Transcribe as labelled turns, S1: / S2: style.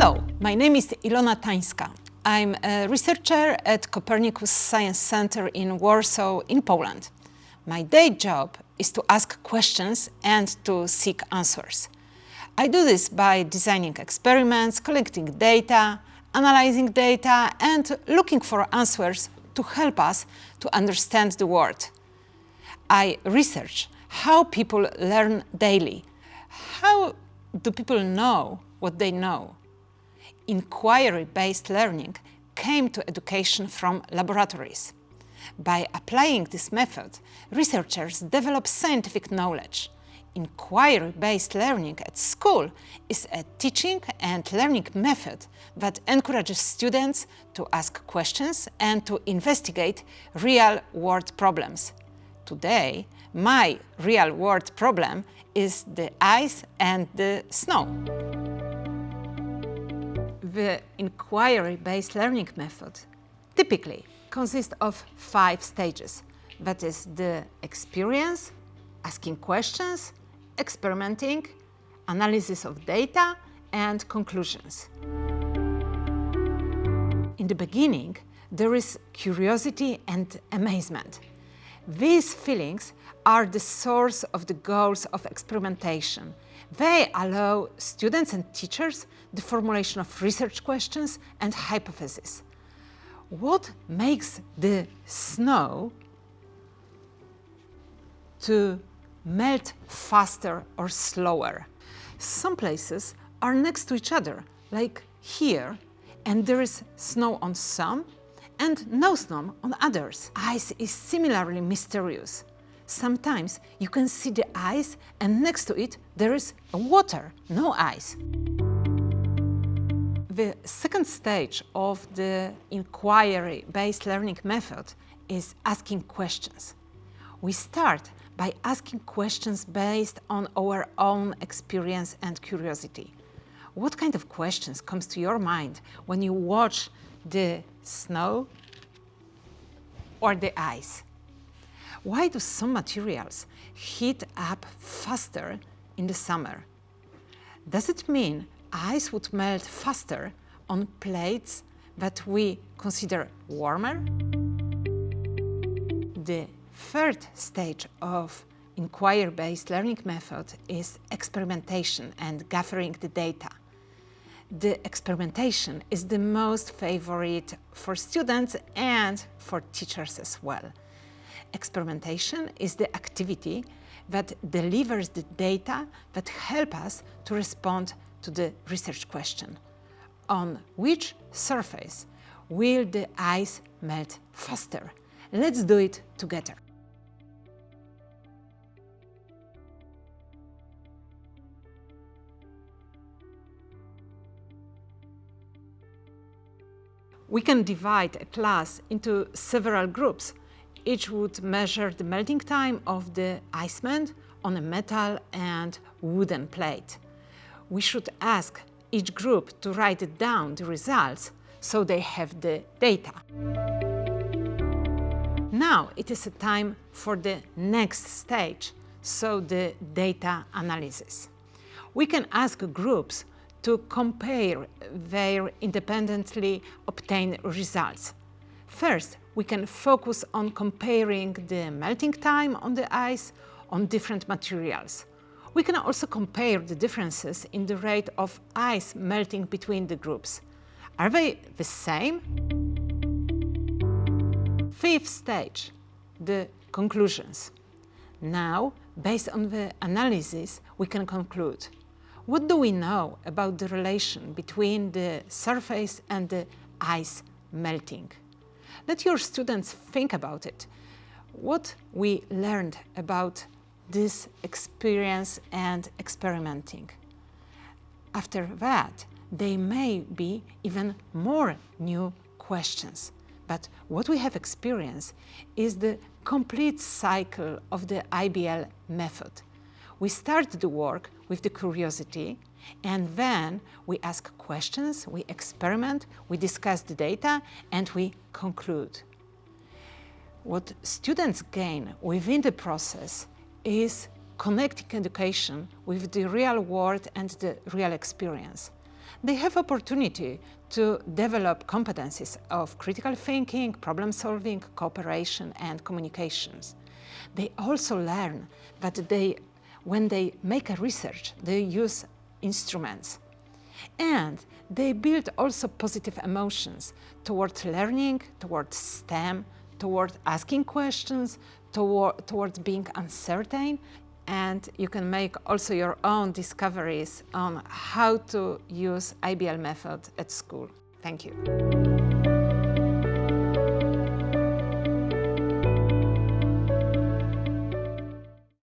S1: Hello, my name is Ilona Tańska. I'm a researcher at Copernicus Science Center in Warsaw in Poland. My day job is to ask questions and to seek answers. I do this by designing experiments, collecting data, analyzing data and looking for answers to help us to understand the world. I research how people learn daily. How do people know what they know? Inquiry-based learning came to education from laboratories. By applying this method, researchers develop scientific knowledge. Inquiry-based learning at school is a teaching and learning method that encourages students to ask questions and to investigate real-world problems. Today, my real-world problem is the ice and the snow. The inquiry-based learning method typically consists of five stages. That is the experience, asking questions, experimenting, analysis of data and conclusions. In the beginning, there is curiosity and amazement. These feelings are the source of the goals of experimentation. They allow students and teachers the formulation of research questions and hypotheses. What makes the snow to melt faster or slower? Some places are next to each other, like here, and there is snow on some and no snow on others. Ice is similarly mysterious. Sometimes you can see the ice and next to it there is water, no ice. The second stage of the inquiry-based learning method is asking questions. We start by asking questions based on our own experience and curiosity. What kind of questions comes to your mind when you watch the snow or the ice? Why do some materials heat up faster in the summer? Does it mean ice would melt faster on plates that we consider warmer? The third stage of inquiry-based learning method is experimentation and gathering the data the experimentation is the most favorite for students and for teachers as well. Experimentation is the activity that delivers the data that help us to respond to the research question. On which surface will the ice melt faster? Let's do it together. We can divide a class into several groups. Each would measure the melting time of the ice melt on a metal and wooden plate. We should ask each group to write down the results so they have the data. Now it is a time for the next stage, so the data analysis. We can ask groups to compare their independently obtained results. First, we can focus on comparing the melting time on the ice on different materials. We can also compare the differences in the rate of ice melting between the groups. Are they the same? Fifth stage, the conclusions. Now, based on the analysis, we can conclude what do we know about the relation between the surface and the ice melting? Let your students think about it. What we learned about this experience and experimenting. After that, there may be even more new questions. But what we have experienced is the complete cycle of the IBL method. We start the work with the curiosity and then we ask questions, we experiment, we discuss the data and we conclude. What students gain within the process is connecting education with the real world and the real experience. they have opportunity to develop competencies of critical thinking, problem solving, cooperation and communications. They also learn that they, when they make a research, they use instruments. And they build also positive emotions towards learning, towards STEM, towards asking questions, toward, towards being uncertain, and you can make also your own discoveries on how to use IBL method at school. Thank you.